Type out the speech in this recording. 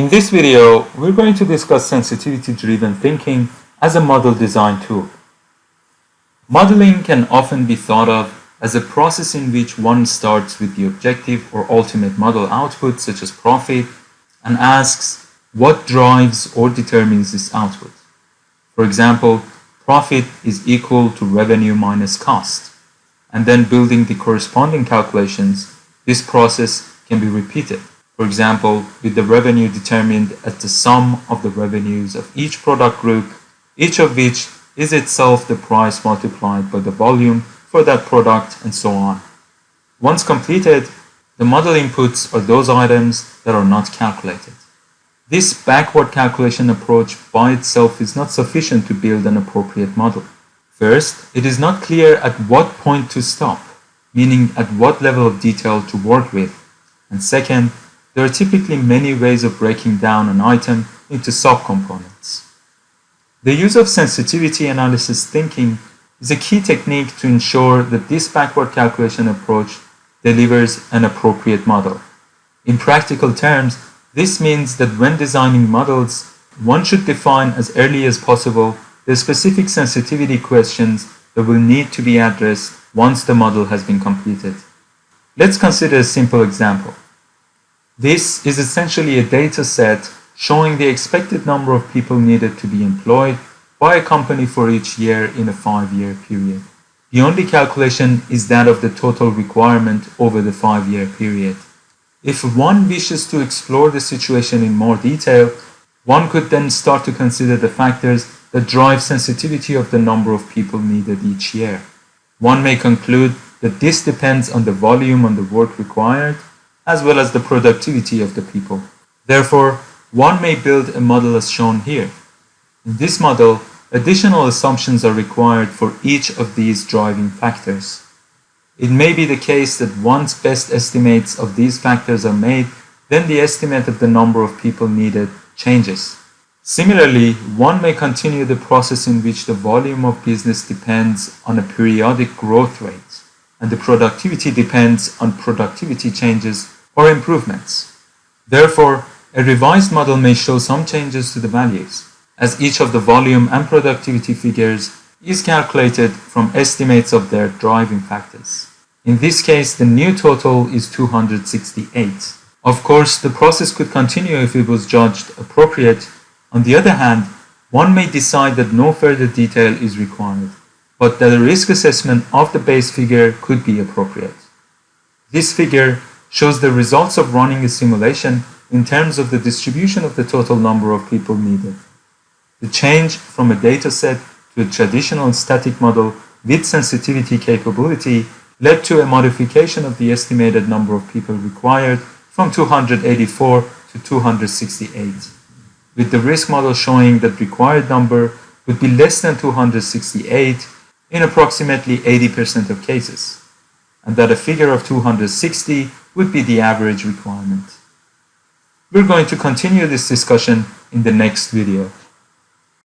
In this video, we're going to discuss sensitivity-driven thinking as a model design tool. Modeling can often be thought of as a process in which one starts with the objective or ultimate model output such as profit and asks what drives or determines this output. For example, profit is equal to revenue minus cost and then building the corresponding calculations, this process can be repeated. For example, with the revenue determined as the sum of the revenues of each product group, each of which is itself the price multiplied by the volume for that product and so on. Once completed, the model inputs are those items that are not calculated. This backward calculation approach by itself is not sufficient to build an appropriate model. First, it is not clear at what point to stop, meaning at what level of detail to work with. And second, there are typically many ways of breaking down an item into subcomponents. The use of sensitivity analysis thinking is a key technique to ensure that this backward calculation approach delivers an appropriate model. In practical terms, this means that when designing models, one should define as early as possible the specific sensitivity questions that will need to be addressed once the model has been completed. Let's consider a simple example. This is essentially a data set showing the expected number of people needed to be employed by a company for each year in a five-year period. The only calculation is that of the total requirement over the five-year period. If one wishes to explore the situation in more detail, one could then start to consider the factors that drive sensitivity of the number of people needed each year. One may conclude that this depends on the volume on the work required, as well as the productivity of the people. Therefore, one may build a model as shown here. In this model, additional assumptions are required for each of these driving factors. It may be the case that once best estimates of these factors are made, then the estimate of the number of people needed changes. Similarly, one may continue the process in which the volume of business depends on a periodic growth rate and the productivity depends on productivity changes or improvements. Therefore, a revised model may show some changes to the values, as each of the volume and productivity figures is calculated from estimates of their driving factors. In this case, the new total is 268. Of course, the process could continue if it was judged appropriate. On the other hand, one may decide that no further detail is required but that a risk assessment of the base figure could be appropriate. This figure shows the results of running a simulation in terms of the distribution of the total number of people needed. The change from a dataset to a traditional static model with sensitivity capability led to a modification of the estimated number of people required from 284 to 268, with the risk model showing that required number would be less than 268 in approximately 80% of cases, and that a figure of 260 would be the average requirement. We're going to continue this discussion in the next video.